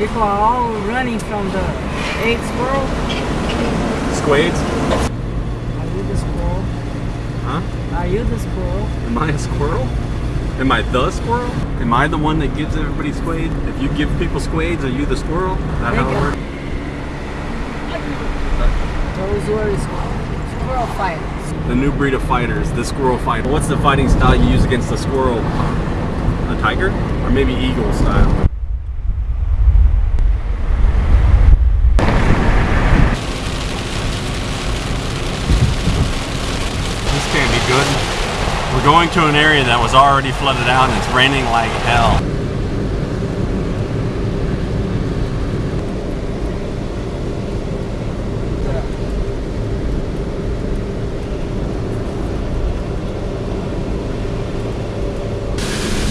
People are all running from the eight squirrel. Squades? Are you the squirrel? Huh? Are you the squirrel? Am I a squirrel? Am I the squirrel? Am I the one that gives everybody squade? If you give people squades, are you the squirrel? Is that how it works? Those were squirrel fighters. The new breed of fighters, the squirrel fighter. What's the fighting style you use against the squirrel? A tiger? Or maybe eagle style? This can't be good. We're going to an area that was already flooded out and it's raining like hell.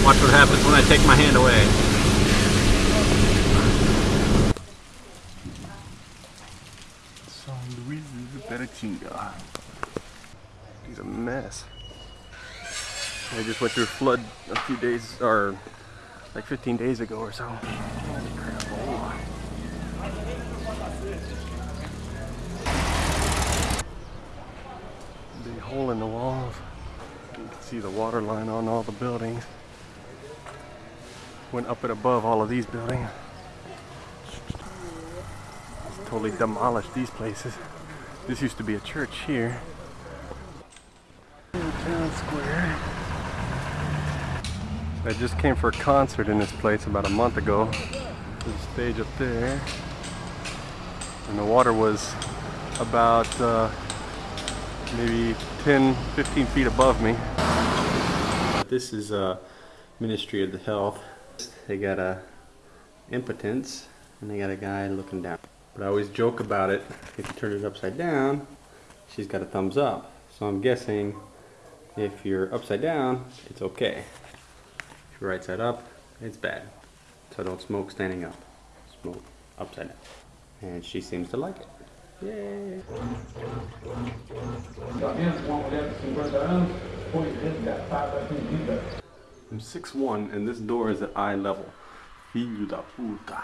Watch what happens when I take my hand away. San Luis Paraitinga. He's a mess. I just went through a flood a few days, or like 15 days ago or so. Big hole in the walls. You can see the water line on all the buildings. Went up and above all of these buildings. It's totally demolished these places. This used to be a church here. Town Square. I just came for a concert in this place about a month ago. There's a stage up there. And the water was about uh, maybe 10, 15 feet above me. This is a Ministry of the Health. They got a impotence and they got a guy looking down. But I always joke about it. If you turn it upside down, she's got a thumbs up. So I'm guessing if you're upside down, it's okay right side up, it's bad. So don't smoke standing up. Smoke upside down. And she seems to like it. Yay! I'm 6'1 and this door is at eye level. Filho da puta.